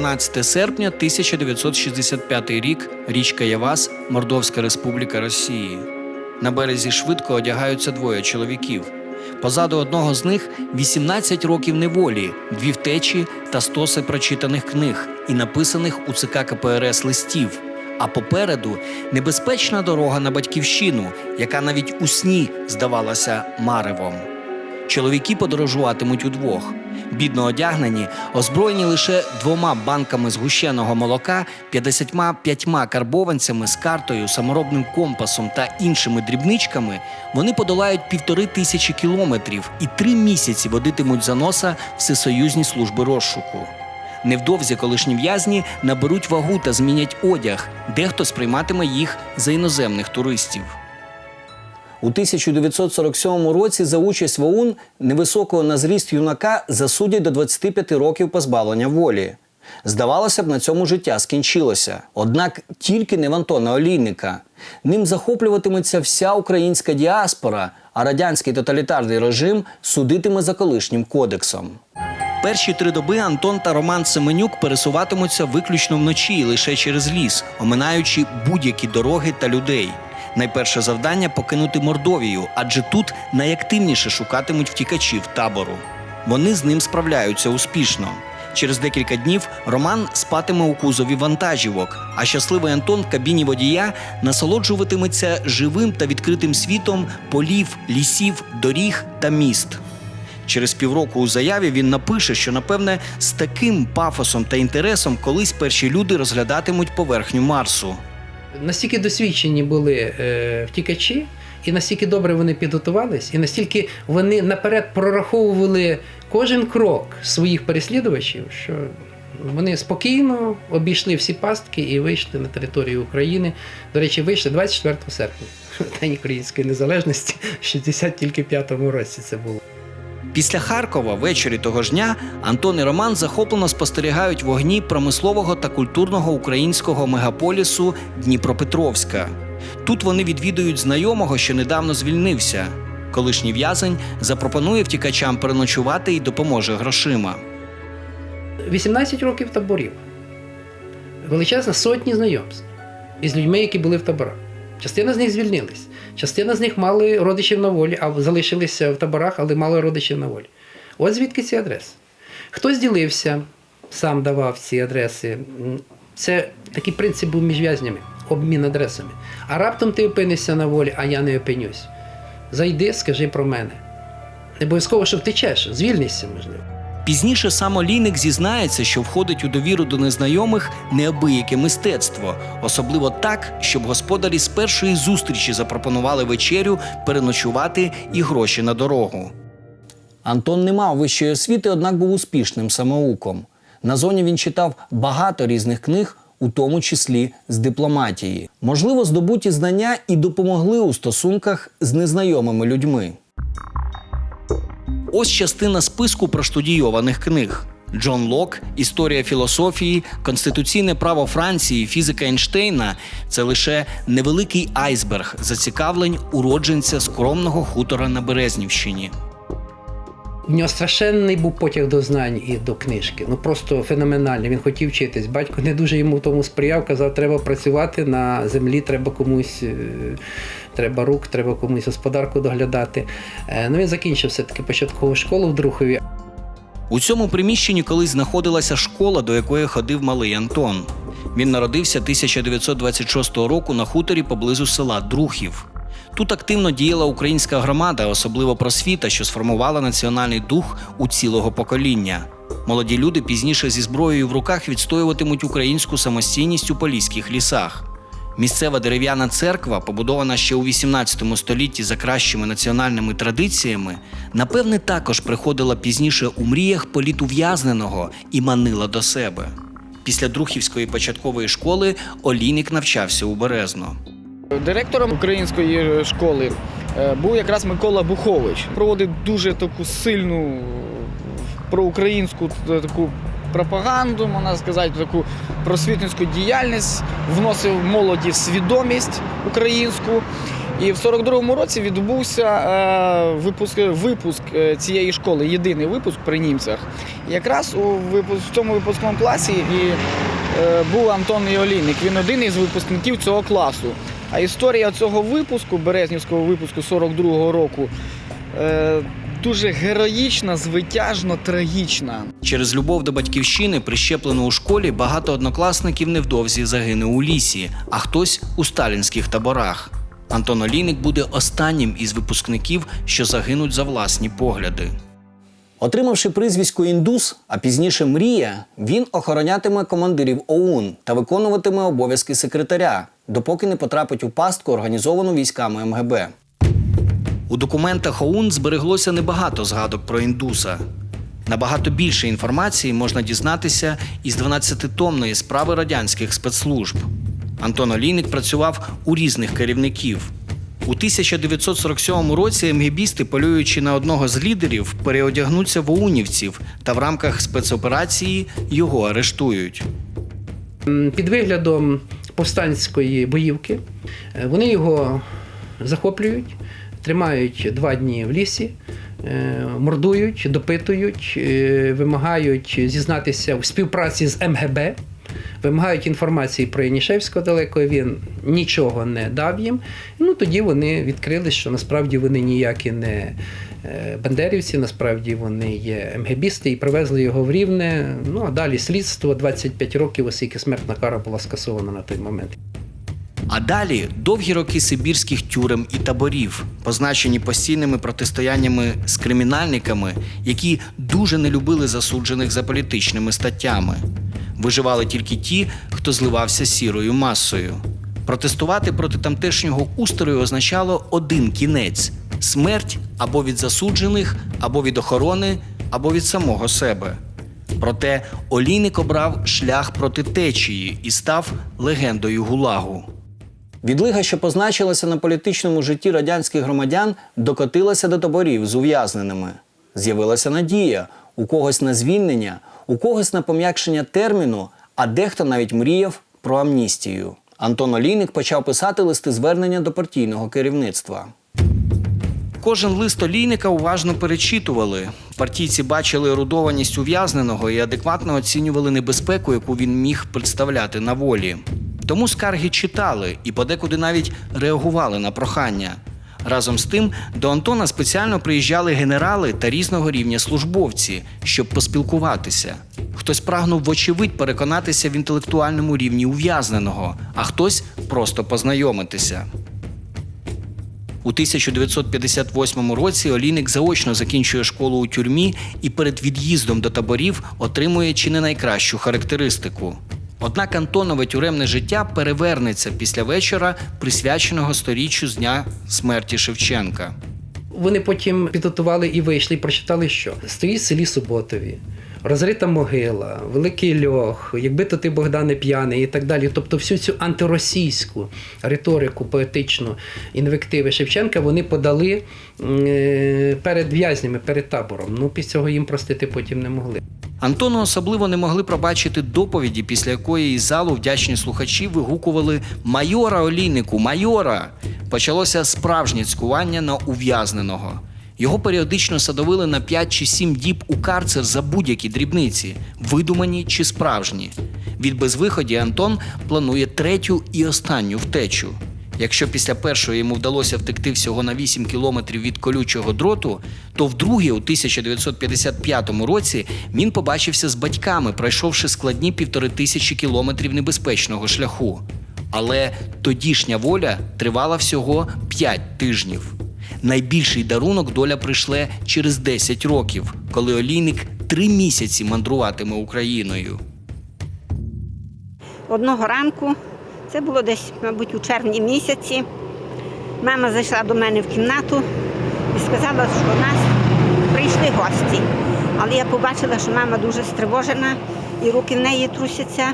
12 серпня 1965 рік, річка Явас, Мордовська Республіка Росії. На березі швидко одягаються двоє чоловіків. Позаду одного з них 18 років неволі, дві втечі та стоси прочитаних книг і написаних у ЦК КПРС листів. А попереду небезпечна дорога на батьківщину, яка навіть у сні здавалася маревом. Чоловіки подорожуватимуть удвох. Бідно одягнені, озброєні лише двома банками згущеного молока, 55 карбованцями з картою, саморобним компасом та іншими дрібничками, вони подолають півтори тисячі кілометрів і три місяці водитимуть за носа всесоюзні служби розшуку. Невдовзі колишні в'язні наберуть вагу та змінять одяг, дехто сприйматиме їх за іноземних туристів. У 1947 році за участь в ОУН невисокого на зріст юнака засудять до 25 років позбавлення волі. Здавалося б, на цьому життя скінчилося. Однак тільки не в Антона Олійника. Ним захоплюватиметься вся українська діаспора, а радянський тоталітарний режим судитиме за колишнім кодексом. Перші три доби Антон та Роман Семенюк пересуватимуться виключно вночі лише через ліс, оминаючи будь-які дороги та людей. Найперше завдання покинути Мордовію, адже тут найактивніше шукатимуть втікачів табору. Вони з ним справляються успішно. Через декілька днів Роман спатиме у кузові вантажівок, а щасливий Антон в кабіні водія насолоджуватиметься живим та відкритим світом полів, лісів, доріг та міст. Через півроку у заяві він напише, що напевне з таким пафосом та інтересом колись перші люди розглядатимуть поверхню Марсу. Настільки досвідчені були е, втікачі, і настільки добре вони підготувались, і настільки вони наперед прораховували кожен крок своїх переслідувачів, що вони спокійно обійшли всі пастки і вийшли на територію України. До речі, вийшли 24 серпня, День Української незалежності, в 65 році це було. Після Харкова ввечері того ж дня Антон і Роман захоплено спостерігають вогні промислового та культурного українського мегаполісу Дніпропетровська. Тут вони відвідують знайомого, що недавно звільнився. Колишній в'язень запропонує втікачам переночувати і допоможе грошима. 18 років таборів. Величезна сотні знайомств із людьми, які були в таборах. Частина з них звільнились, частина з них мали родичів на волі, а залишилися в таборах, але мали родичів на волі. От звідки ці адреси. Хтось ділився, сам давав ці адреси. Це такий принцип був між в'язнями, обмін адресами. А раптом ти опинишся на волі, а я не опинюсь. Зайди, скажи про мене. Не обов'язково, що втечеш, звільнишся, можливо. Пізніше сам Олійник зізнається, що входить у довіру до незнайомих неабияке мистецтво, особливо так, щоб господарі з першої зустрічі запропонували вечерю, переночувати і гроші на дорогу. Антон не мав вищої освіти, однак був успішним самоуком. На зоні він читав багато різних книг, у тому числі з дипломатії. Можливо, здобуті знання і допомогли у стосунках з незнайомими людьми. Ось частина списку проштудійованих книг. Джон Лок, Історія філософії, Конституційне право Франції, фізика Ейнштейна це лише невеликий айсберг зацікавлень уродженця скромного хутора на Березнівщині. У нього страшенний був потяг до знань і до книжки. Ну просто феноменальний. Він хотів вчитись. Батько не дуже йому в тому сприяв, казав, треба працювати на землі, треба комусь, е, треба рук, треба комусь господарку доглядати. Е, Ну він закінчив все-таки початкову школу в Друхові. У цьому приміщенні колись знаходилася школа, до якої ходив малий Антон. Він народився 1926 року на хуторі поблизу села Друхів. Тут активно діяла українська громада, особливо просвіта, що сформувала національний дух у цілого покоління. Молоді люди пізніше зі зброєю в руках відстоюватимуть українську самостійність у поліських лісах. Місцева дерев'яна церква, побудована ще у 18 столітті за кращими національними традиціями, напевне, також приходила пізніше у мріях політув'язненого і манила до себе. Після Друхівської початкової школи Олійник навчався у Березно. Директором української школи е, був якраз Микола Бухович. Проводив дуже таку сильну е, проукраїнську таку пропаганду, можна сказати, таку просвітницьку діяльність, вносив молоді свідомість українську. І в 42-му році відбувся е, випуск, випуск е, цієї школи, єдиний випуск при німцях. І якраз у в цьому випускному класі і е, був Антон Іолійник. Він один із випускників цього класу. А історія цього випуску, Березнівського випуску 42-го року, е, дуже героїчна, звитяжно трагічна. Через любов до батьківщини, прищеплену у школі, багато однокласників невдовзі загине у лісі, а хтось у сталінських таборах. Антон Олійник буде останнім із випускників, що загинуть за власні погляди. Отримавши прізвисько індус, а пізніше мрія, він охоронятиме командирів ОУН та виконуватиме обов'язки секретаря, допоки не потрапить у пастку, організовану військами МГБ. У документах ОУН збереглося небагато згадок про індуса. Набагато більше інформації можна дізнатися із 12-томної справи радянських спецслужб. Антон Олійник працював у різних керівників. У 1947 році МГБісти, полюючи на одного з лідерів, переодягнуться в оунівців та в рамках спецоперації його арештують. Під виглядом повстанської боївки е, вони його захоплюють, тримають два дні в лісі, е, мордують, допитують, е, вимагають зізнатися в співпраці з МГБ. Вимагають інформації про Янішевського далеко, він нічого не дав їм. Ну тоді вони відкрили, що насправді вони ніякі не е, бандерівці, насправді вони є МГБісти і привезли його в Рівне. Ну а далі слідство 25 років, оскільки смертна кара була скасована на той момент. А далі довгі роки сибірських тюрем і таборів, позначені постійними протистояннями з кримінальниками, які дуже не любили засуджених за політичними статтями. Виживали тільки ті, хто зливався сірою масою. Протестувати проти тамтешнього устрою означало один кінець смерть або від засуджених, або від охорони, або від самого себе. Проте Олійник обрав шлях проти течії і став легендою гулагу. Відлига, що позначилася на політичному житті радянських громадян, докотилася до таборів з ув'язненими. З'явилася надія у когось на звільнення, у когось на пом'якшення терміну, а дехто навіть мріяв про амністію. Антон Олійник почав писати листи звернення до партійного керівництва. Кожен лист олійника уважно перечитували. Партійці бачили ерудованість ув'язненого і адекватно оцінювали небезпеку, яку він міг представляти на волі. Тому скарги читали і подекуди навіть реагували на прохання. Разом з тим до Антона спеціально приїжджали генерали та різного рівня службовці, щоб поспілкуватися. Хтось прагнув вочевидь переконатися в інтелектуальному рівні ув'язненого, а хтось просто познайомитися. У 1958 році Олійник заочно закінчує школу у тюрмі і перед від'їздом до таборів отримує чи не найкращу характеристику. Однак Антонове тюремне життя перевернеться після вечора, присвяченого сторіччю з дня смерті Шевченка. Вони потім підготували і вийшли, і прочитали, що стоїть в селі Суботові, розрита могила, великий льох, якби то ти Богдане п'яний і так далі. Тобто всю цю антиросійську риторику, поетичну інвективи Шевченка вони подали е, перед в'язнями, перед табором. Ну, після цього їм простити потім не могли. Антону особливо не могли пробачити доповіді, після якої із залу вдячні слухачі вигукували Майора Олійнику, майора! Почалося справжнє цькування на ув'язненого. Його періодично садовили на 5 чи 7 діб у карцер за будь-які дрібниці, видумані чи справжні. Від безвиході Антон планує третю і останню втечу. Якщо після першої йому вдалося втекти всього на 8 кілометрів від колючого дроту, то вдруге, у 1955 році, він побачився з батьками, пройшовши складні півтори тисячі кілометрів небезпечного шляху. Але тодішня воля тривала всього 5 тижнів. Найбільший дарунок доля прийшле через 10 років, коли олійник три місяці мандруватиме Україною. Одного ранку, це було десь, мабуть, у червні місяці, мама зайшла до мене в кімнату і сказала, що в нас прийшли гості. Але я побачила, що мама дуже стривожена, і руки в неї трусяться.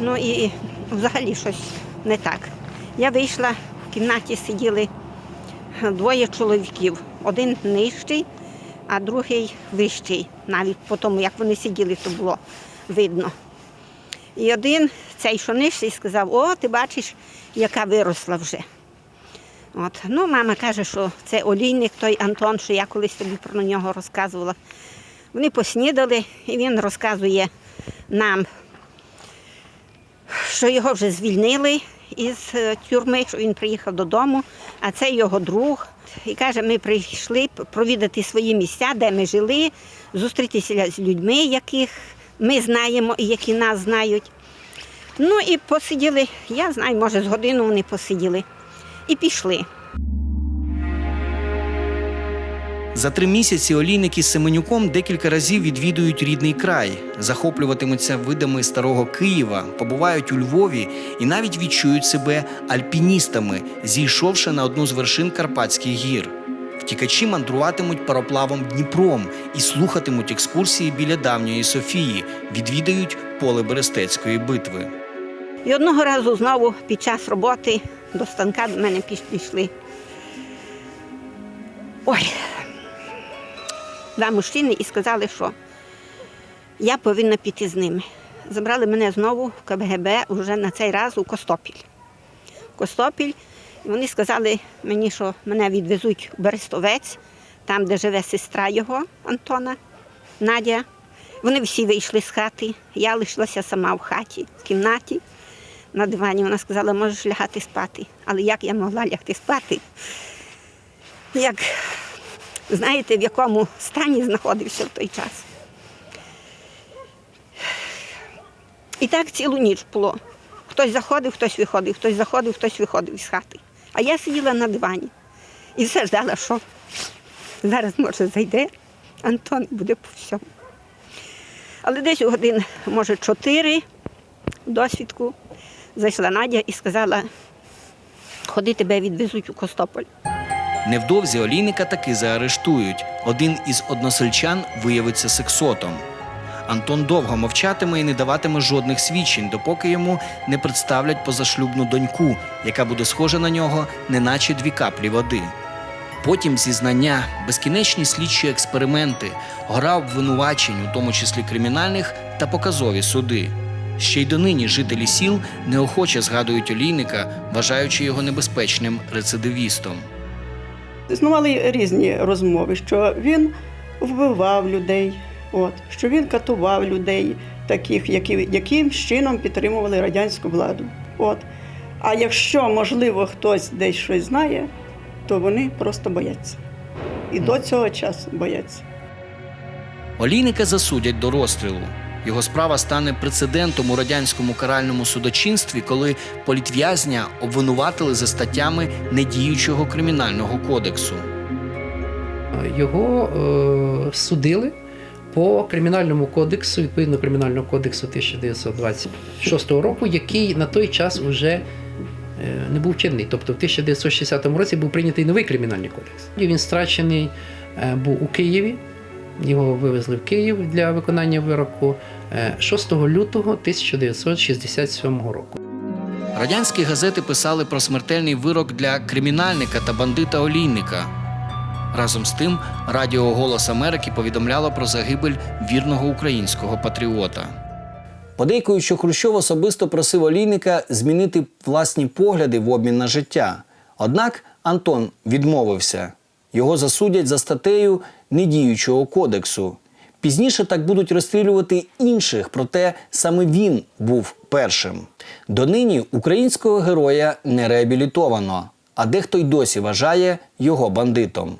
Ну і взагалі щось не так. Я вийшла, в кімнаті сиділи двоє чоловіків. Один нижчий, а другий вищий. Навіть по тому, як вони сиділи, то було видно. І один, цей що нижчий, сказав, о, ти бачиш, яка виросла вже. От. Ну, мама каже, що це олійник той Антон, що я колись тобі про нього розказувала. Вони поснідали, і він розказує нам, що його вже звільнили із е, тюрми, що він приїхав додому, а це його друг. І каже, ми прийшли провідати свої місця, де ми жили, зустрітися з людьми, яких ми знаємо і які нас знають. Ну і посиділи, я знаю, може, з годину вони посиділи і пішли. За три місяці олійники з Семенюком декілька разів відвідують рідний край, захоплюватимуться видами старого Києва, побувають у Львові і навіть відчують себе альпіністами, зійшовши на одну з вершин Карпатських гір. Втікачі мандруватимуть пароплавом Дніпром і слухатимуть екскурсії біля давньої Софії, відвідають поле Берестецької битви. І одного разу знову під час роботи до станка до мене пішли. Ой, два мужчини і сказали, що я повинна піти з ними. Забрали мене знову в КБГБ вже на цей раз у Костопіль. Костопіль. І вони сказали мені, що мене відвезуть у Берестовець, там, де живе сестра його, Антона, Надя. Вони всі вийшли з хати. Я лишилася сама в хаті, в кімнаті на дивані. Вона сказала, можеш лягати спати. Але як я могла лягти спати? Як знаєте, в якому стані знаходився в той час. І так цілу ніч було. Хтось заходив, хтось виходив, хтось заходив, хтось виходив із хати. А я сиділа на дивані і все ждала, що зараз, може, зайде Антон буде по всьому. Але десь у годин, може, чотири досвідку зайшла Надя і сказала, ходи тебе відвезуть у Костополь. Невдовзі олійника таки заарештують. Один із односельчан виявиться сексотом. Антон довго мовчатиме і не даватиме жодних свідчень, допоки йому не представлять позашлюбну доньку, яка буде схожа на нього, неначе дві каплі води. Потім зізнання, безкінечні слідчі експерименти, гра обвинувачень, у тому числі кримінальних, та показові суди. Ще й донині жителі сіл неохоче згадують олійника, вважаючи його небезпечним рецидивістом. Існували різні розмови, що він вбивав людей, от, що він катував людей, таких, які, яким чином підтримували радянську владу. От. А якщо, можливо, хтось десь щось знає, то вони просто бояться. І до цього часу бояться. Олійника засудять до розстрілу. Його справа стане прецедентом у радянському каральному судочинстві, коли політв'язня обвинуватили за статтями недіючого кримінального кодексу. Його е, судили по кримінальному кодексу, відповідно кримінального кодексу 1926 року, який на той час вже е, не був чинний. Тобто в 1960 році був прийнятий новий кримінальний кодекс. Він страчений е, був у Києві. Його вивезли в Київ для виконання вироку е, 6 лютого 1967 року. Радянські газети писали про смертельний вирок для кримінальника та бандита олійника. Разом з тим, Радіо Голос Америки повідомляло про загибель вірного українського патріота. Подейкують, що Хрущов особисто просив олійника змінити власні погляди в обмін на життя. Однак Антон відмовився. Його засудять за статтею недіючого кодексу. Пізніше так будуть розстрілювати інших, проте саме він був першим. Донині українського героя не реабілітовано, а дехто й досі вважає його бандитом.